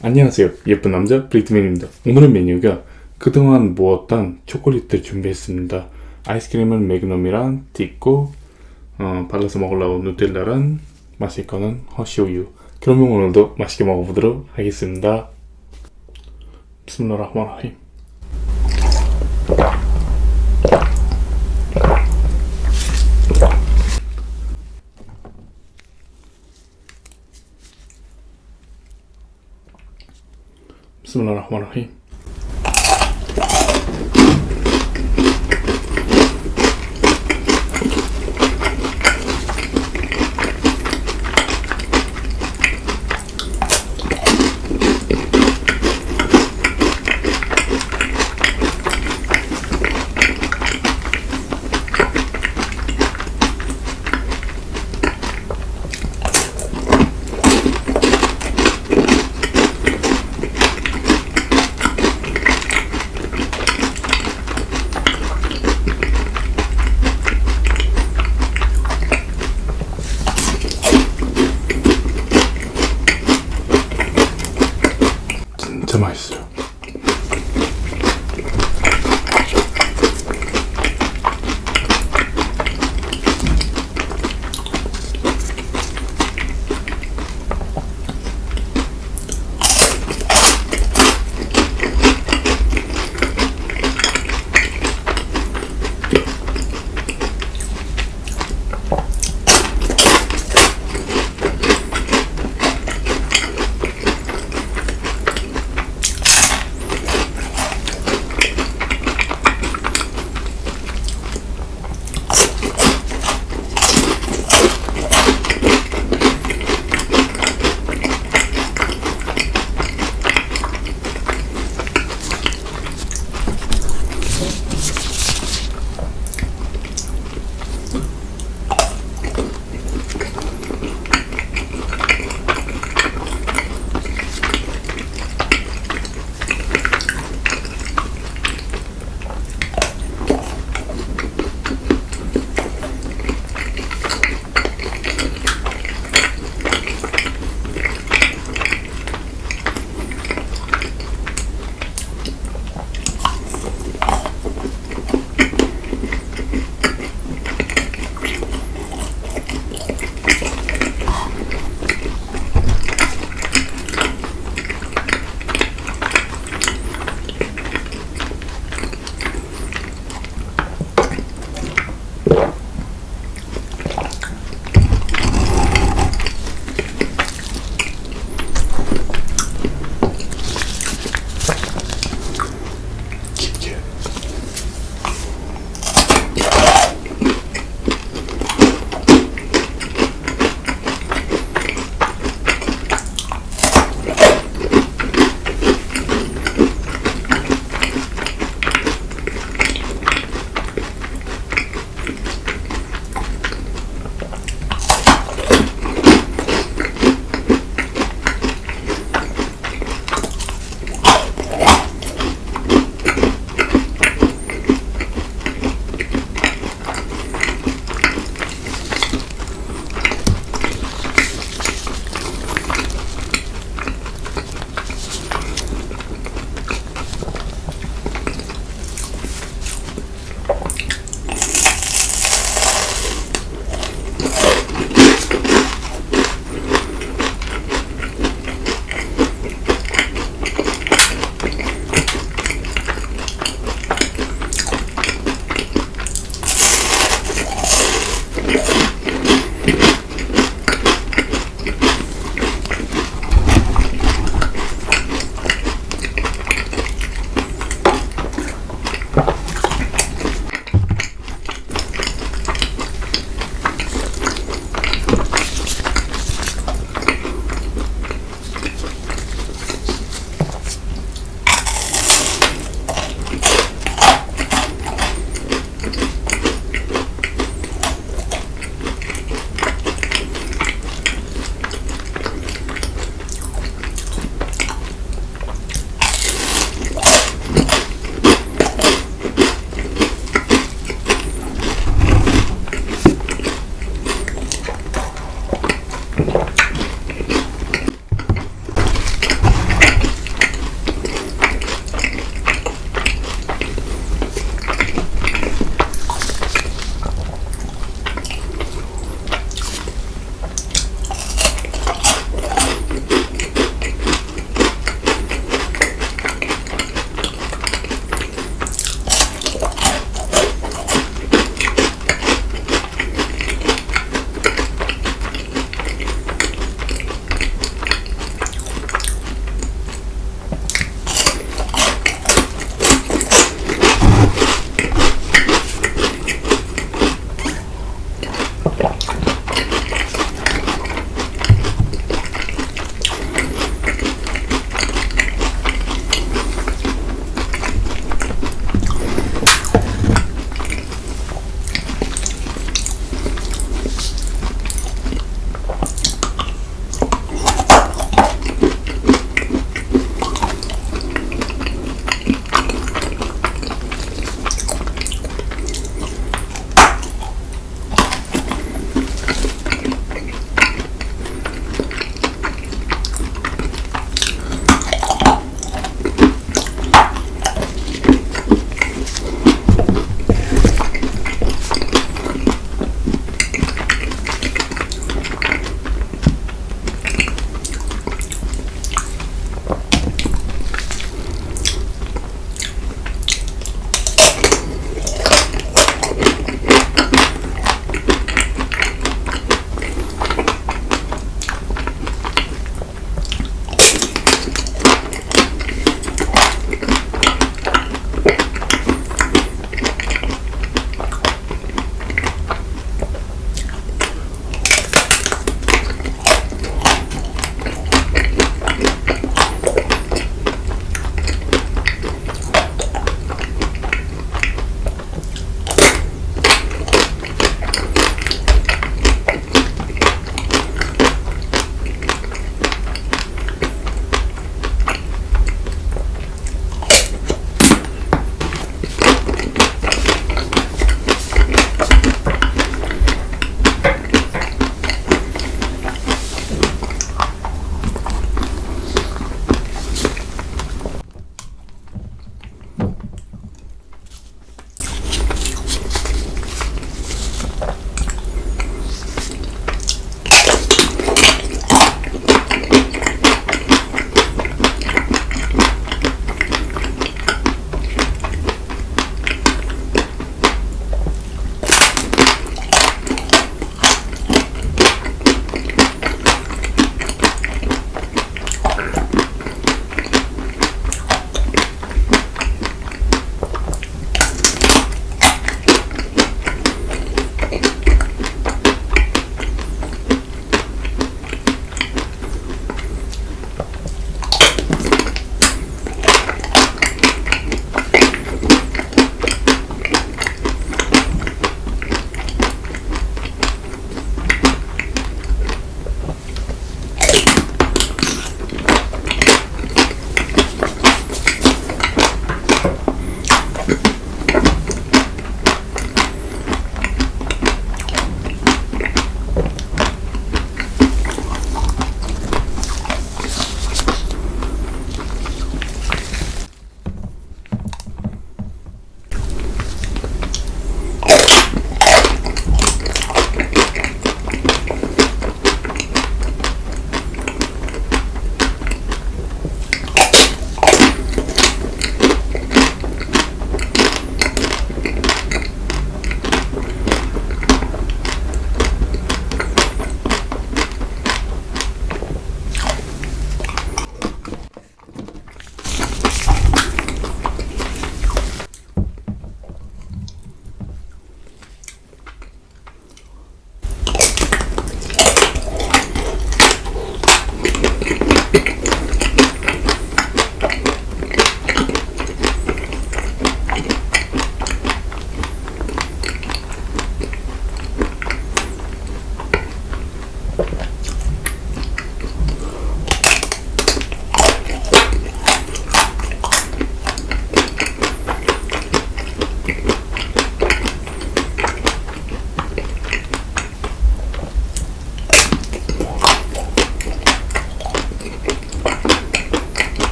안녕하세요. 예쁜 남자 브리트맨입니다. 오늘의 메뉴가 그동안 모았던 초콜릿들 준비했습니다. 아이스크림은 매그넘이랑 딛고 어, 발라서 먹으려고 누텔라랑 마실 거는 허쉬우유. 그러면 오늘도 맛있게 먹어보도록 하겠습니다. 비스밀라 흐마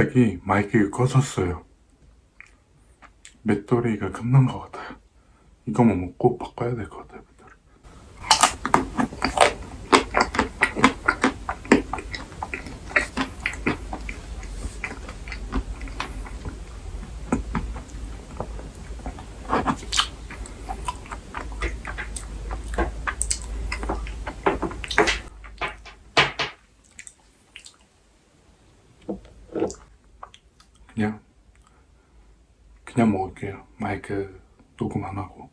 갑자기 마이크가 꺼졌어요. 배터리가 끝난 것 같아요. 이거만 먹고 바꿔야 될 것 같아요. 그냥 그냥 먹을게요. 마이크 녹음 안 하고.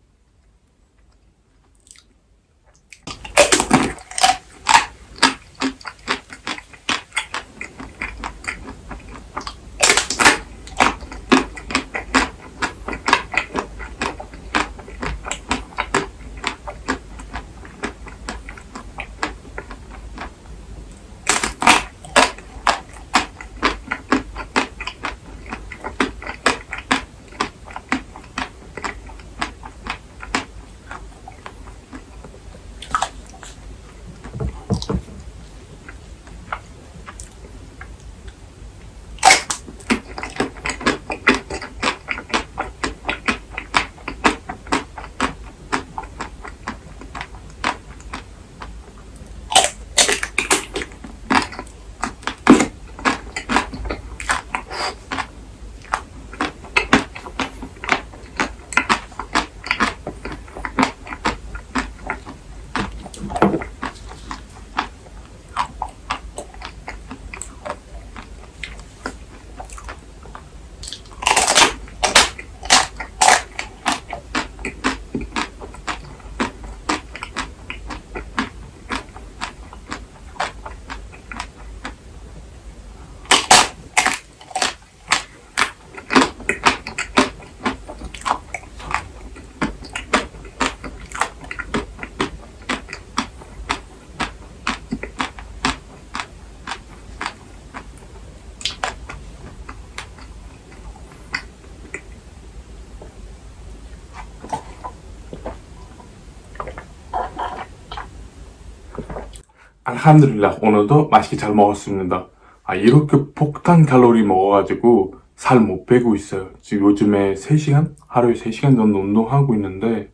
알함드릴라 오늘도 맛있게 잘 먹었습니다. 아 이렇게 폭탄 칼로리 먹어가지고 살 못 빼고 있어요. 지금 요즘에 3시간? 하루에 3시간 정도 운동하고 있는데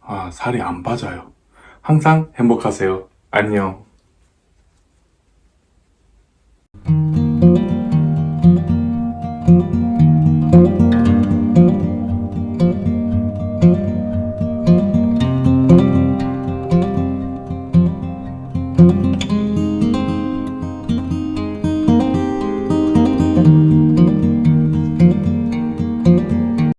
아 살이 안 빠져요. 항상 행복하세요. 안녕.